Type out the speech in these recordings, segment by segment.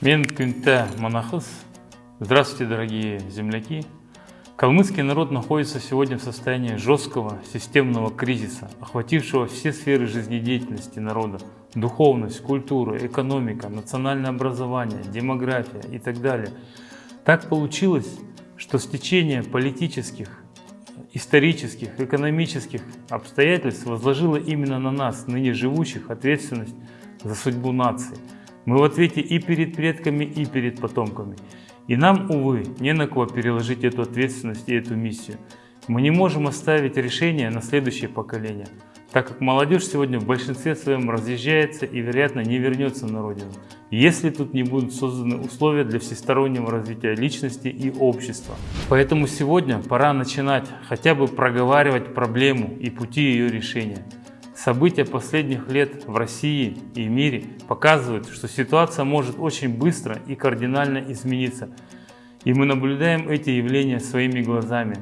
Мен Монахыс. Здравствуйте, дорогие земляки. Калмыцкий народ находится сегодня в состоянии жесткого системного кризиса, охватившего все сферы жизнедеятельности народа. Духовность, культура, экономика, национальное образование, демография и так далее. Так получилось, что стечение политических, исторических, экономических обстоятельств возложило именно на нас, ныне живущих, ответственность за судьбу нации. Мы в ответе и перед предками, и перед потомками. И нам, увы, не на кого переложить эту ответственность и эту миссию. Мы не можем оставить решение на следующее поколение, так как молодежь сегодня в большинстве своем разъезжается и, вероятно, не вернется на родину, если тут не будут созданы условия для всестороннего развития личности и общества. Поэтому сегодня пора начинать хотя бы проговаривать проблему и пути ее решения. События последних лет в России и мире показывают, что ситуация может очень быстро и кардинально измениться. И мы наблюдаем эти явления своими глазами.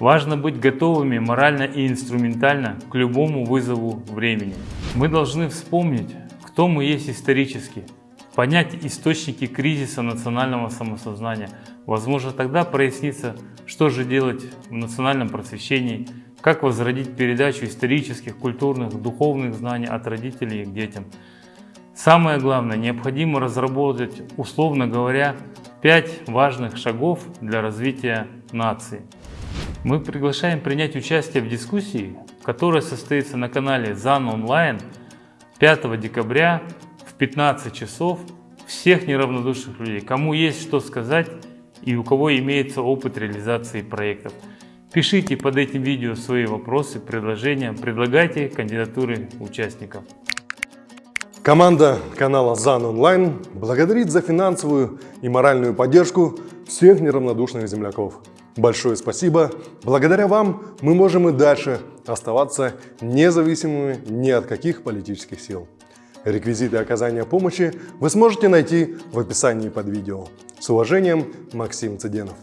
Важно быть готовыми морально и инструментально к любому вызову времени. Мы должны вспомнить, кто мы есть исторически, понять источники кризиса национального самосознания. Возможно, тогда прояснится, что же делать в национальном просвещении, как возродить передачу исторических, культурных, духовных знаний от родителей к детям? Самое главное, необходимо разработать, условно говоря, пять важных шагов для развития нации. Мы приглашаем принять участие в дискуссии, которая состоится на канале ЗАН Онлайн 5 декабря в 15 часов всех неравнодушных людей, кому есть что сказать и у кого имеется опыт реализации проектов. Пишите под этим видео свои вопросы, предложения, предлагайте кандидатуры участников. Команда канала ЗАН Онлайн благодарит за финансовую и моральную поддержку всех неравнодушных земляков. Большое спасибо. Благодаря вам мы можем и дальше оставаться независимыми ни от каких политических сил. Реквизиты оказания помощи вы сможете найти в описании под видео. С уважением, Максим Цыденов.